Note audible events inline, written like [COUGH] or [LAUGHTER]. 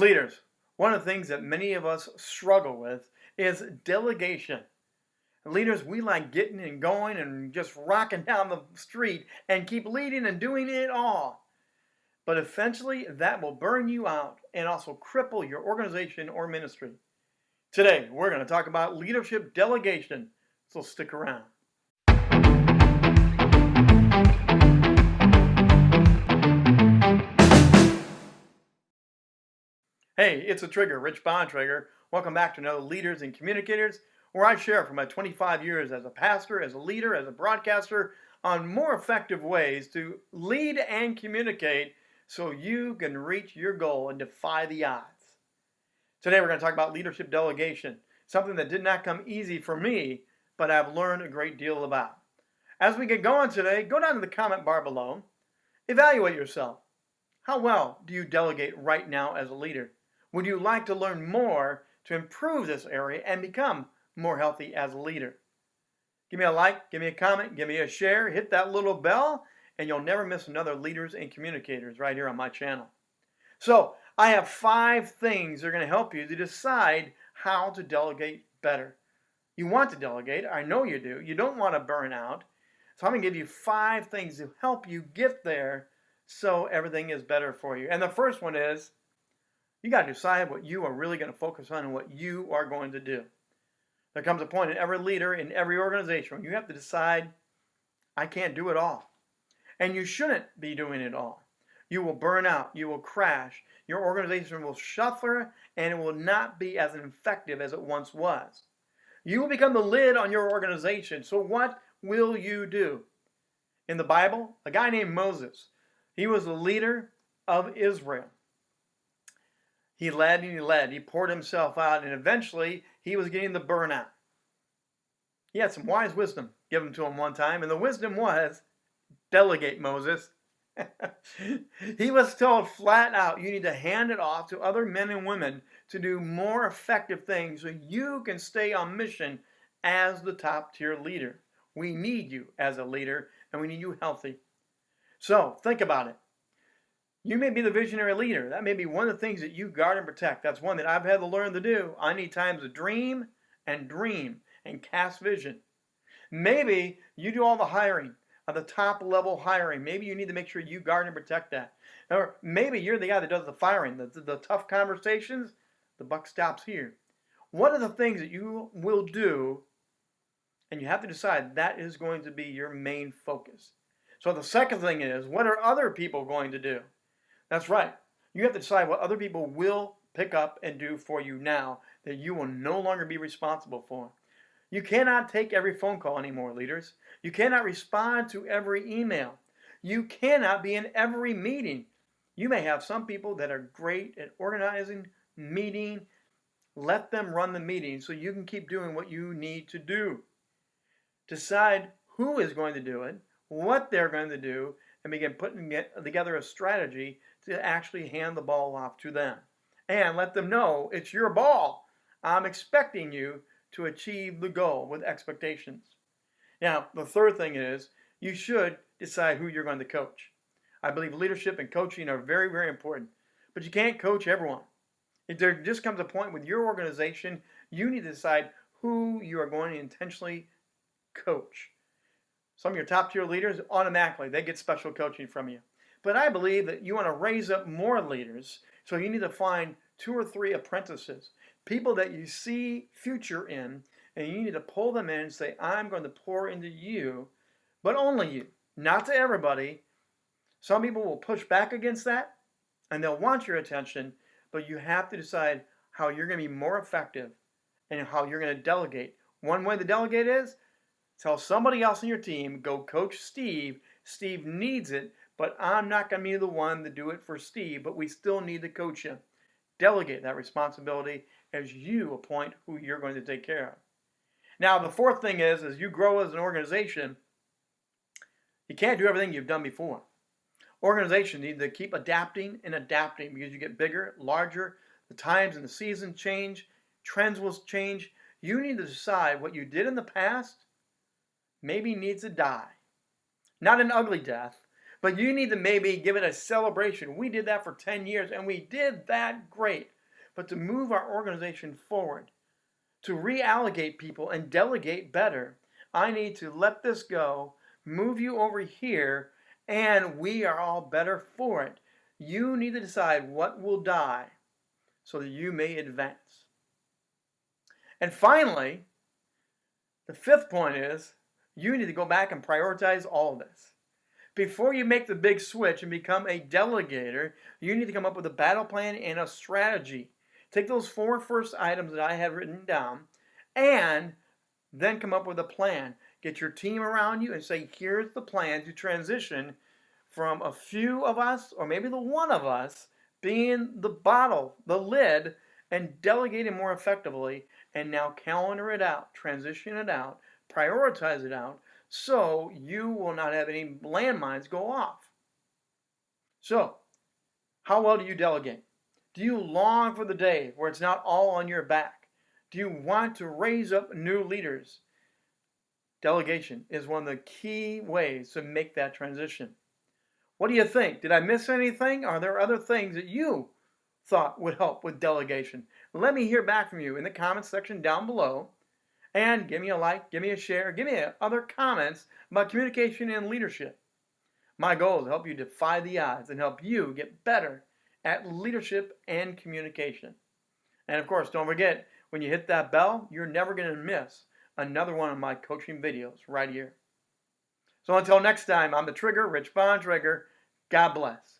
Leaders, one of the things that many of us struggle with is delegation. Leaders, we like getting and going and just rocking down the street and keep leading and doing it all. But eventually, that will burn you out and also cripple your organization or ministry. Today, we're going to talk about leadership delegation, so stick around. Hey, it's a Trigger, Rich Bontrager. Welcome back to another Leaders and Communicators, where I share from my 25 years as a pastor, as a leader, as a broadcaster, on more effective ways to lead and communicate so you can reach your goal and defy the odds. Today we're going to talk about leadership delegation, something that did not come easy for me, but I've learned a great deal about. As we get going today, go down to the comment bar below. Evaluate yourself. How well do you delegate right now as a leader? Would you like to learn more to improve this area and become more healthy as a leader? Give me a like, give me a comment, give me a share, hit that little bell, and you'll never miss another Leaders and Communicators right here on my channel. So, I have five things that are going to help you to decide how to delegate better. You want to delegate, I know you do. You don't want to burn out. So I'm going to give you five things to help you get there so everything is better for you. And the first one is you got to decide what you are really going to focus on and what you are going to do. There comes a point in every leader, in every organization, where you have to decide, I can't do it all. And you shouldn't be doing it all. You will burn out. You will crash. Your organization will suffer and it will not be as effective as it once was. You will become the lid on your organization. So what will you do? In the Bible, a guy named Moses, he was the leader of Israel. He led and he led. He poured himself out, and eventually he was getting the burnout. He had some wise wisdom given to him one time, and the wisdom was delegate, Moses. [LAUGHS] he was told flat out, you need to hand it off to other men and women to do more effective things so you can stay on mission as the top tier leader. We need you as a leader, and we need you healthy. So think about it. You may be the visionary leader. That may be one of the things that you guard and protect. That's one that I've had to learn to do. I need times to dream and dream and cast vision. Maybe you do all the hiring, at the top level hiring. Maybe you need to make sure you guard and protect that. Or maybe you're the guy that does the firing, the, the, the tough conversations. The buck stops here. What are the things that you will do? And you have to decide that is going to be your main focus. So the second thing is, what are other people going to do? That's right. You have to decide what other people will pick up and do for you now that you will no longer be responsible for. You cannot take every phone call anymore, leaders. You cannot respond to every email. You cannot be in every meeting. You may have some people that are great at organizing, meeting. Let them run the meeting so you can keep doing what you need to do. Decide who is going to do it, what they're going to do, and begin putting together a strategy to actually hand the ball off to them. And let them know it's your ball. I'm expecting you to achieve the goal with expectations. Now, the third thing is you should decide who you're going to coach. I believe leadership and coaching are very, very important, but you can't coach everyone. If there just comes a point with your organization, you need to decide who you are going to intentionally coach. Some of your top tier leaders, automatically, they get special coaching from you. But I believe that you want to raise up more leaders, so you need to find two or three apprentices, people that you see future in, and you need to pull them in and say, I'm going to pour into you, but only you, not to everybody. Some people will push back against that, and they'll want your attention, but you have to decide how you're going to be more effective and how you're going to delegate. One way to delegate is tell somebody else on your team, go coach Steve. Steve needs it but I'm not going to be the one to do it for Steve, but we still need to coach him. Delegate that responsibility as you appoint who you're going to take care of. Now, the fourth thing is, as you grow as an organization, you can't do everything you've done before. Organizations need to keep adapting and adapting because you get bigger, larger, the times and the seasons change, trends will change. You need to decide what you did in the past maybe needs to die. Not an ugly death, But you need to maybe give it a celebration. We did that for 10 years and we did that great. But to move our organization forward, to reallocate people and delegate better, I need to let this go, move you over here, and we are all better for it. You need to decide what will die so that you may advance. And finally, the fifth point is you need to go back and prioritize all of this. Before you make the big switch and become a delegator, you need to come up with a battle plan and a strategy. Take those four first items that I have written down and then come up with a plan. Get your team around you and say, here's the plan to transition from a few of us, or maybe the one of us, being the bottle, the lid, and delegating more effectively, and now calendar it out, transition it out, prioritize it out, so you will not have any landmines go off. So, how well do you delegate? Do you long for the day where it's not all on your back? Do you want to raise up new leaders? Delegation is one of the key ways to make that transition. What do you think? Did I miss anything? Are there other things that you thought would help with delegation? Let me hear back from you in the comments section down below. And give me a like, give me a share, give me other comments about communication and leadership. My goal is to help you defy the odds and help you get better at leadership and communication. And of course, don't forget, when you hit that bell, you're never going to miss another one of my coaching videos right here. So until next time, I'm the Trigger, Rich Bontrager. God bless.